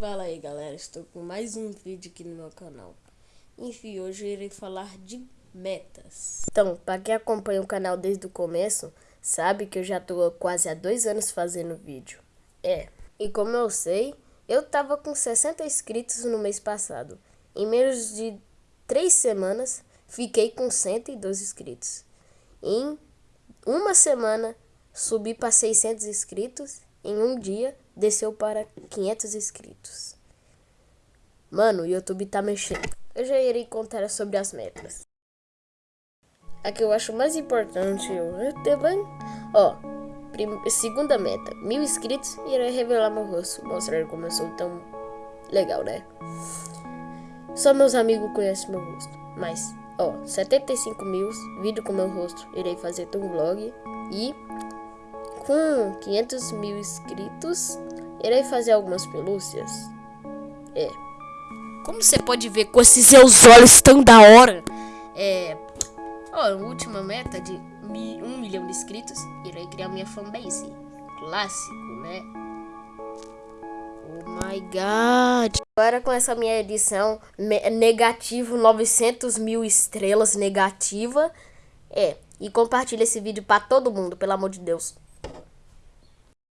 Fala aí galera, estou com mais um vídeo aqui no meu canal. Enfim, hoje eu irei falar de metas. Então, para quem acompanha o canal desde o começo, sabe que eu já estou quase há dois anos fazendo vídeo. É, e como eu sei, eu tava com 60 inscritos no mês passado. Em menos de três semanas, fiquei com 102 inscritos. Em uma semana, subi para 600 inscritos. Em um dia, desceu para 500 inscritos. Mano, o YouTube tá mexendo. Eu já irei contar sobre as metas. A que eu acho mais importante, eu ó, segunda meta, mil inscritos e irei revelar meu rosto, mostrar como eu sou tão legal, né? Só meus amigos conhecem meu rosto, mas, ó, 75 mil, vídeo com meu rosto, irei fazer um vlog e com 500 mil inscritos, irei fazer algumas pelúcias. É. Como você pode ver com esses seus olhos tão da hora? É. Ó, a última meta de um milhão de inscritos, irei criar minha fanbase. Clássico, né? Oh my god. Agora com essa minha edição negativo 900 mil estrelas negativa. É. E compartilha esse vídeo para todo mundo, pelo amor de Deus.